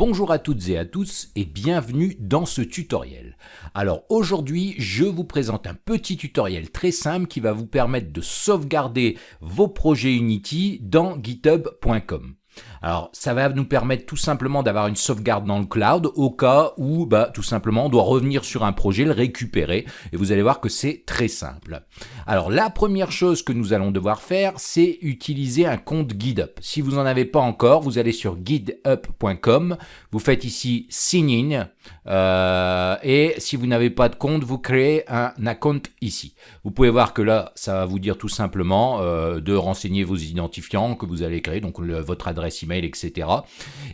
Bonjour à toutes et à tous et bienvenue dans ce tutoriel. Alors aujourd'hui, je vous présente un petit tutoriel très simple qui va vous permettre de sauvegarder vos projets Unity dans github.com. Alors, ça va nous permettre tout simplement d'avoir une sauvegarde dans le cloud au cas où, bah, tout simplement, on doit revenir sur un projet, le récupérer. Et vous allez voir que c'est très simple. Alors, la première chose que nous allons devoir faire, c'est utiliser un compte GitHub. Si vous n'en avez pas encore, vous allez sur github.com, vous faites ici Sign In, euh, et si vous n'avez pas de compte, vous créez un account ici. Vous pouvez voir que là, ça va vous dire tout simplement euh, de renseigner vos identifiants que vous allez créer, donc votre adresse email, etc.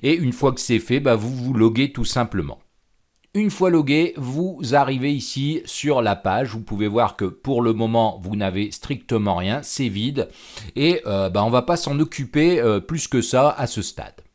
Et une fois que c'est fait, bah, vous vous loguez tout simplement. Une fois logué, vous arrivez ici sur la page. Vous pouvez voir que pour le moment, vous n'avez strictement rien, c'est vide. Et euh, bah, on ne va pas s'en occuper plus que ça à ce stade.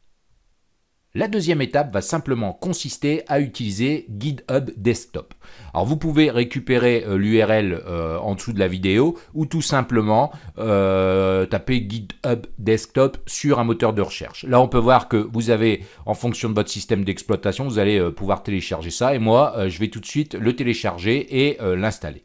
La deuxième étape va simplement consister à utiliser GitHub Desktop. Alors vous pouvez récupérer euh, l'URL euh, en dessous de la vidéo ou tout simplement euh, taper GitHub Desktop sur un moteur de recherche. Là on peut voir que vous avez, en fonction de votre système d'exploitation, vous allez pouvoir télécharger ça et moi je vais tout de suite le télécharger et l'installer.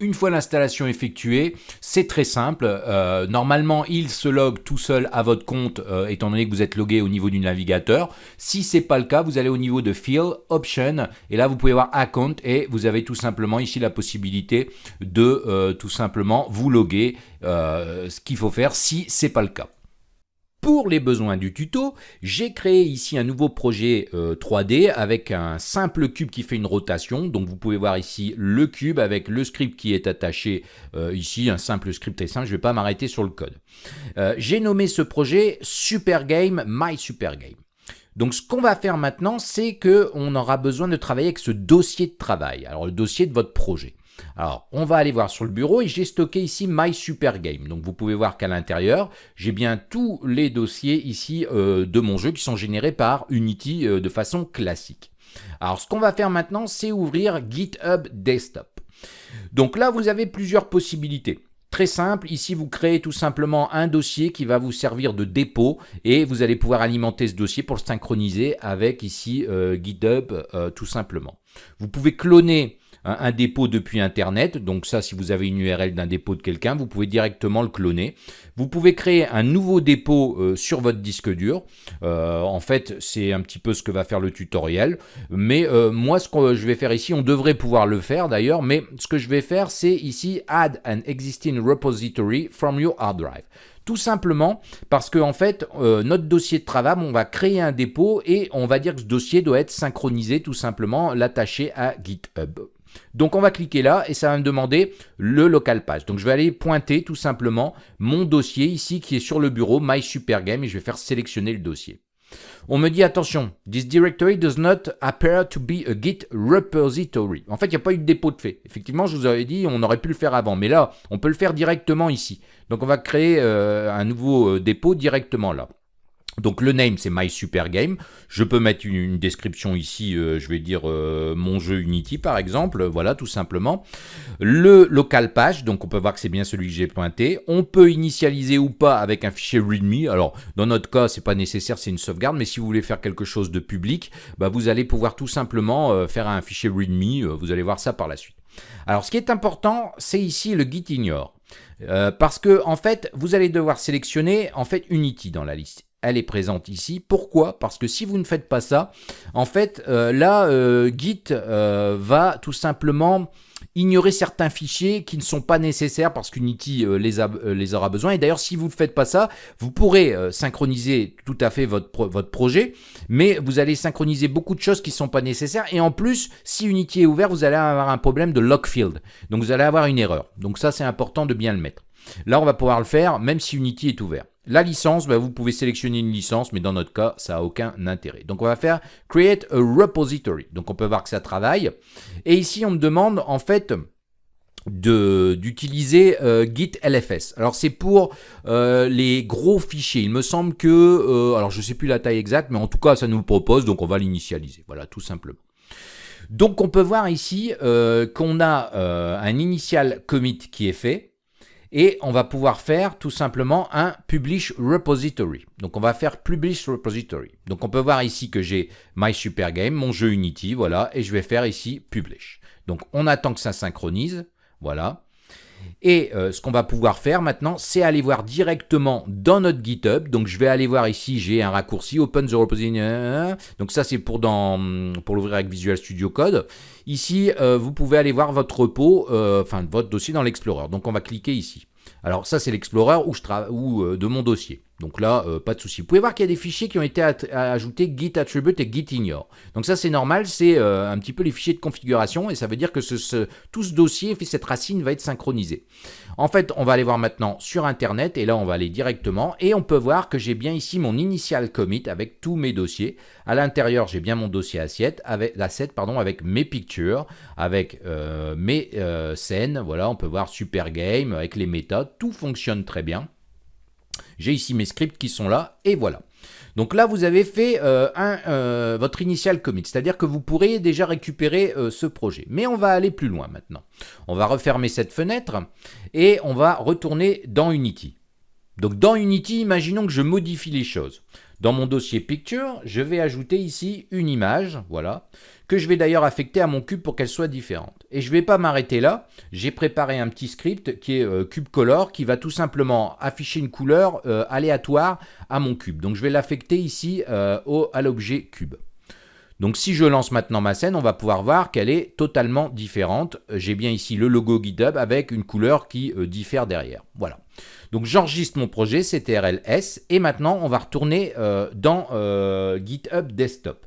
Une fois l'installation effectuée, c'est très simple. Euh, normalement, il se log tout seul à votre compte, euh, étant donné que vous êtes logué au niveau du navigateur. Si ce n'est pas le cas, vous allez au niveau de Field, Option, et là, vous pouvez voir Account, et vous avez tout simplement ici la possibilité de euh, tout simplement vous loguer, ce qu'il faut faire si ce n'est pas le cas. Pour les besoins du tuto, j'ai créé ici un nouveau projet 3D euh, avec un simple cube qui fait une rotation. Donc vous pouvez voir ici le cube avec le script qui est attaché euh, ici, un simple script très simple, je ne vais pas m'arrêter sur le code. Euh, j'ai nommé ce projet Super Game My Super Game. Donc ce qu'on va faire maintenant, c'est qu'on aura besoin de travailler avec ce dossier de travail, alors le dossier de votre projet. Alors, on va aller voir sur le bureau et j'ai stocké ici My Super Game. Donc, vous pouvez voir qu'à l'intérieur, j'ai bien tous les dossiers ici euh, de mon jeu qui sont générés par Unity euh, de façon classique. Alors, ce qu'on va faire maintenant, c'est ouvrir GitHub Desktop. Donc là, vous avez plusieurs possibilités. Très simple, ici vous créez tout simplement un dossier qui va vous servir de dépôt et vous allez pouvoir alimenter ce dossier pour le synchroniser avec ici euh, GitHub tout simplement. Vous pouvez cloner un, dépôt depuis Internet. Donc ça, si vous avez une URL d'un dépôt de quelqu'un, vous pouvez directement le cloner. Vous pouvez créer un nouveau dépôt euh, sur votre disque dur. Euh, en fait, c'est un petit peu ce que va faire le tutoriel. Mais euh, moi, ce que je vais faire ici, on devrait pouvoir le faire d'ailleurs, mais ce que je vais faire, c'est ici « Add an existing repository from your hard drive ». Tout simplement parce que en fait, notre dossier de travail, on va créer un dépôt et on va dire que ce dossier doit être synchronisé tout simplement, l'attacher à GitHub. Donc on va cliquer là et ça va me demander le local page. Donc je vais aller pointer tout simplement mon dossier ici qui est sur le bureau My Super et je vais faire sélectionner le dossier. On me dit attention, this directory does not appear to be a Git repository. En fait, il n'y a pas eu de dépôt de fait. Effectivement, je vous avais dit, on aurait pu le faire avant, mais là, on peut le faire directement ici. Donc on va créer euh, un nouveau euh, dépôt directement là. Donc le name c'est My Super Game. Je peux mettre une, description ici, euh, je vais dire euh, mon jeu Unity par exemple, voilà tout simplement. Le local page, donc on peut voir que c'est bien celui que j'ai pointé. On peut initialiser ou pas avec un fichier README. Alors dans notre cas c'est pas nécessaire, c'est une sauvegarde, mais si vous voulez faire quelque chose de public, bah, vous allez pouvoir tout simplement euh, faire un fichier README. vous allez voir ça par la suite. Alors ce qui est important, c'est ici le git ignore. parce que en fait, vous allez devoir sélectionner en fait Unity dans la liste elle est présente ici. Pourquoi? Parce que si vous ne faites pas ça, en fait, euh, là, euh, Git euh, va tout simplement ignorer certains fichiers qui ne sont pas nécessaires parce qu'Unity les, aura besoin. Et d'ailleurs, si vous ne faites pas ça, vous pourrez synchroniser tout à fait votre projet, mais vous allez synchroniser beaucoup de choses qui ne sont pas nécessaires. Et en plus, si Unity est ouvert, vous allez avoir un problème de lock field. Donc vous allez avoir une erreur. Donc ça, c'est important de bien le mettre. Là, on va pouvoir le faire même si Unity est ouvert. La licence, bah, vous pouvez sélectionner une licence, mais dans notre cas, ça n'a aucun intérêt. Donc on va faire Create a Repository. Donc on peut voir que ça travaille. Et ici, on me demande en fait d'utiliser euh, Git LFS. Alors c'est pour euh, les gros fichiers. Il me semble que, euh, alors je sais plus la taille exacte, mais en tout cas ça nous le propose, donc on va l'initialiser. Voilà, tout simplement. Donc on peut voir ici qu'on a un initial commit qui est fait. Et on va pouvoir faire tout simplement un publish repository. Donc on va faire publish repository. Donc on peut voir ici que j'ai my super game, mon jeu Unity, voilà, et je vais faire ici publish. Donc on attend que ça synchronise, voilà. Et euh, ce qu'on va pouvoir faire maintenant, c'est aller voir directement dans notre GitHub. Donc je vais aller voir ici, j'ai un raccourci Open the repository. Donc ça c'est pour, pour l'ouvrir avec Visual Studio Code. Ici, euh, vous pouvez aller voir votre repo, euh, enfin votre dossier dans l'Explorer. Donc on va cliquer ici. Alors ça c'est l'Explorer où je ou de mon dossier. Donc là, euh, pas de souci. Vous pouvez voir qu'il y a des fichiers qui ont été ajoutés git attribute et git ignore. Donc ça, c'est normal, c'est euh, un petit peu les fichiers de configuration et ça veut dire que tout ce dossier, cette racine va être synchronisée. En fait, on va aller voir maintenant sur Internet et là, on va aller directement et on peut voir que j'ai bien ici mon initial commit avec tous mes dossiers. À l'intérieur, j'ai bien mon dossier assiette avec, asset, pardon, avec mes pictures, avec euh, mes scènes. Voilà, on peut voir Super Game avec les méthodes. Tout fonctionne très bien. J'ai ici mes scripts qui sont là, et voilà. Donc là, vous avez fait euh, euh, votre initial commit, c'est-à-dire que vous pourrez déjà récupérer euh, ce projet. Mais on va aller plus loin maintenant. On va refermer cette fenêtre et on va retourner dans Unity. Donc dans Unity, imaginons que je modifie les choses. Dans mon dossier Picture, je vais ajouter ici une image, voilà, que je vais d'ailleurs affecter à mon cube pour qu'elle soit différente. Et je ne vais pas m'arrêter là, j'ai préparé un petit script qui est euh, cube color, qui va tout simplement afficher une couleur euh, aléatoire à mon cube. Donc je vais l'affecter ici euh, au, à l'objet cube. Donc si je lance maintenant ma scène, on va pouvoir voir qu'elle est totalement différente. J'ai bien ici le logo GitHub avec une couleur qui diffère derrière. Voilà. Donc j'enregistre mon projet, CTRL-S, et maintenant on va retourner euh, dans euh, GitHub Desktop.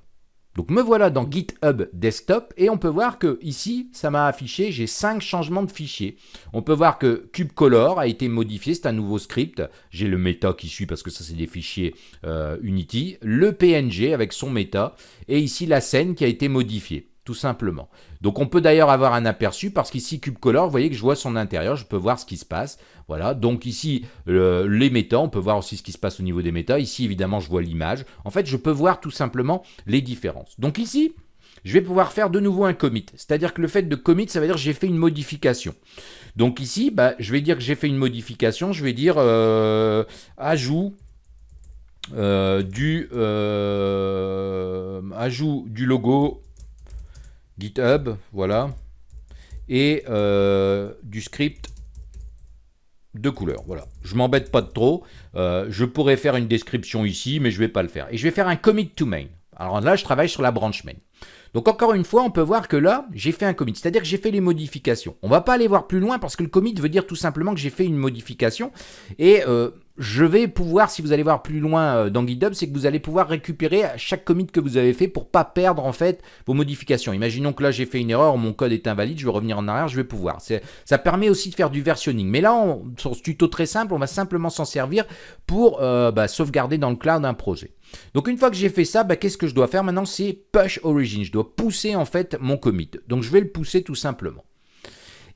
Donc me voilà dans GitHub Desktop et on peut voir que ici, ça m'a affiché, j'ai 5 changements de fichiers. On peut voir que CubeColor a été modifié, c'est un nouveau script. J'ai le méta qui suit parce que ça c'est des fichiers euh, Unity. Le PNG avec son méta et ici la scène qui a été modifiée tout simplement. Donc on peut d'ailleurs avoir un aperçu parce qu'ici CubeColor, vous voyez que je vois son intérieur, je peux voir ce qui se passe. Voilà, donc ici les méta, on peut voir aussi ce qui se passe au niveau des méta. Ici évidemment je vois l'image. En fait je peux voir tout simplement les différences. Donc ici, je vais pouvoir faire de nouveau un commit. C'est-à-dire que le fait de commit, ça veut dire que j'ai fait une modification. Donc ici, bah, je vais dire que j'ai fait une modification, je vais dire euh, ajout euh, du euh, ajout du logo GitHub, voilà, et euh, du script de couleur. Voilà, je m'embête pas trop. Euh, je pourrais faire une description ici, mais je vais pas le faire. Et je vais faire un commit to main. Alors là, je travaille sur la branch main. Donc encore une fois, on peut voir que là, j'ai fait un commit, c'est-à-dire que j'ai fait les modifications. On va pas aller voir plus loin parce que le commit veut dire tout simplement que j'ai fait une modification. Et euh, je vais pouvoir, si vous allez voir plus loin euh, dans GitHub, c'est que vous allez pouvoir récupérer chaque commit que vous avez fait pour pas perdre en fait vos modifications. Imaginons que là j'ai fait une erreur, mon code est invalide, je vais revenir en arrière, je vais pouvoir. Ça permet aussi de faire du versionning. Mais là, on, sur ce tuto très simple, on va simplement s'en servir pour euh, bah, sauvegarder dans le cloud un projet. Donc une fois que j'ai fait ça, bah, qu'est-ce que je dois faire? Maintenant C'est push origin. Je dois pousser en fait mon commit. Donc je vais le pousser tout simplement.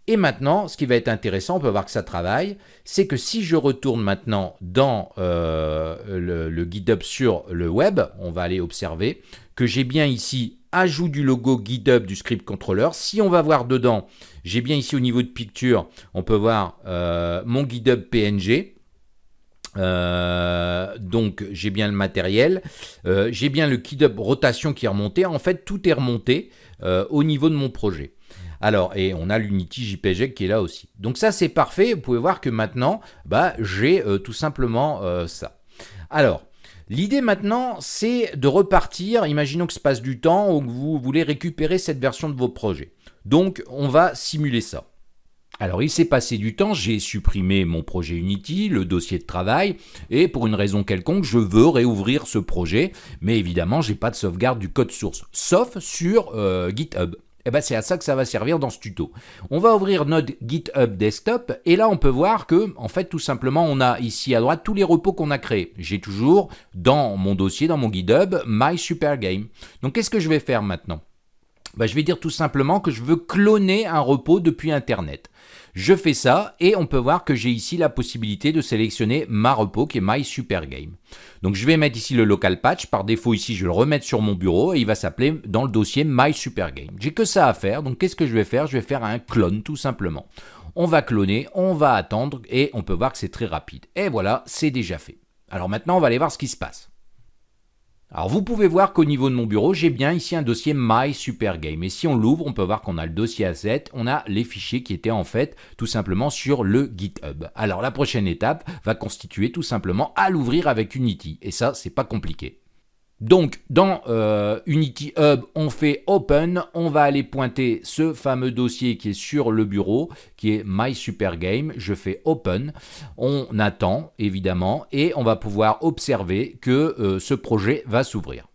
Et maintenant, ce qui va être intéressant, on peut voir que ça travaille, c'est que si je retourne maintenant dans euh, le, GitHub sur le web, on va aller observer que j'ai bien ici ajout du logo GitHub du script controller. Si on va voir dedans, j'ai bien ici au niveau de picture, on peut voir euh, mon GitHub PNG. Euh, donc j'ai bien le matériel, j'ai bien le GitHub rotation qui est remonté. En fait, tout est remonté au niveau de mon projet. Alors, et on a l'Unity JPG qui est là aussi. Donc ça, c'est parfait. Vous pouvez voir que maintenant, bah, j'ai euh, tout simplement euh, ça. Alors, L'idée maintenant, c'est de repartir, imaginons que se passe du temps ou que vous voulez récupérer cette version de vos projets. Donc, on va simuler ça. Alors, il s'est passé du temps, j'ai supprimé mon projet Unity, le dossier de travail, et pour une raison quelconque, je veux réouvrir ce projet, mais évidemment, j'ai pas de sauvegarde du code source, sauf sur euh, GitHub. Eh ben c'est à ça que ça va servir dans ce tuto. On va ouvrir notre GitHub Desktop et là on peut voir que en fait tout simplement on a ici à droite tous les repos qu'on a créés. J'ai toujours dans mon dossier, dans mon GitHub, My Super Game. Donc qu'est-ce que je vais faire maintenant? Ben, Je vais dire tout simplement que je veux cloner un repos depuis Internet. Je fais ça et on peut voir que j'ai ici la possibilité de sélectionner ma repo qui est My Super Game. Donc je vais mettre ici le local patch. Par défaut ici, je vais le remettre sur mon bureau et il va s'appeler dans le dossier My Super Game. J'ai que ça à faire. Donc qu'est-ce que je vais faire? Je vais faire un clone tout simplement. On va cloner, on va attendre et on peut voir que c'est très rapide. Et voilà, c'est déjà fait. Alors maintenant, on va aller voir ce qui se passe. Alors vous pouvez voir qu'au niveau de mon bureau, j'ai bien ici un dossier My Super Game. Et si on l'ouvre, on peut voir qu'on a le dossier asset, on a les fichiers qui étaient en fait tout simplement sur le GitHub. Alors la prochaine étape va constituer tout simplement à l'ouvrir avec Unity. Et ça, c'est pas compliqué. Donc, dans euh, Unity Hub, on fait Open, on va aller pointer ce fameux dossier qui est sur le bureau, qui est My Super Game. Je fais Open, on attend évidemment, et on va pouvoir observer que euh, ce projet va s'ouvrir.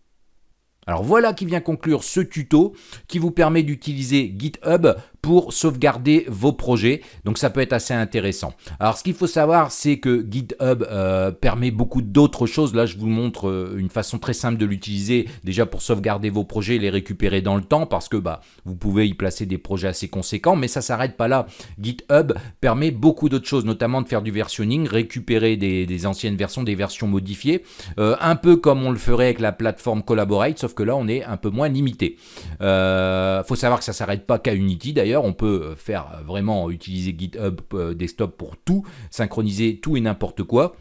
Alors voilà qui vient conclure ce tuto qui vous permet d'utiliser GitHub pour sauvegarder vos projets. Donc ça peut être assez intéressant. Alors ce qu'il faut savoir, c'est que GitHub euh, permet beaucoup d'autres choses. Là, je vous montre euh, une façon très simple de l'utiliser déjà pour sauvegarder vos projets et les récupérer dans le temps parce que bah, vous pouvez y placer des projets assez conséquents, mais ça s'arrête pas là. GitHub permet beaucoup d'autres choses, notamment de faire du versionning, récupérer des, anciennes versions, des versions modifiées, euh, un peu comme on le ferait avec la plateforme Collaborate, sauf que là, on est un peu moins limité. Il faut savoir que ça s'arrête pas qu'à Unity d'ailleurs on peut euh, faire euh, vraiment utiliser GitHub euh, Desktop pour tout, synchroniser tout et n'importe quoi.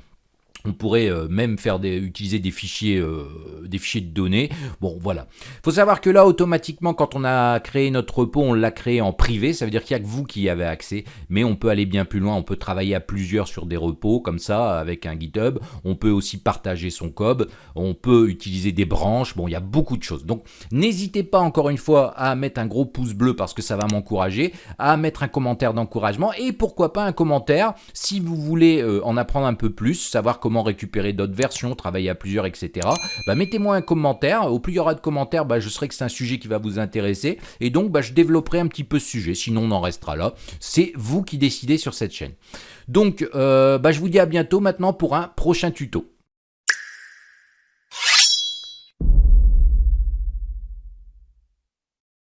On pourrait euh, même faire des, utiliser des fichiers, euh, des fichiers de données. Bon, voilà. Il faut savoir que là, automatiquement, quand on a créé notre repos, on l'a créé en privé. Ça veut dire qu'il n'y a que vous qui y avez accès. Mais on peut aller bien plus loin. On peut travailler à plusieurs sur des repos, comme ça, avec un GitHub. On peut aussi partager son code. On peut utiliser des branches. Bon, il y a beaucoup de choses. Donc, n'hésitez pas, encore une fois, à mettre un gros pouce bleu parce que ça va m'encourager, à mettre un commentaire d'encouragement et pourquoi pas un commentaire si vous voulez euh, en apprendre un peu plus, savoir comment récupérer d'autres versions, travailler à plusieurs, etc. Bah, mettez-moi un commentaire. Au plus il y aura de commentaires, bah, je serai que c'est un sujet qui va vous intéresser. Et donc, bah, je développerai un petit peu ce sujet. Sinon, on en restera là. C'est vous qui décidez sur cette chaîne. Donc, euh, je vous dis à bientôt maintenant pour un prochain tuto.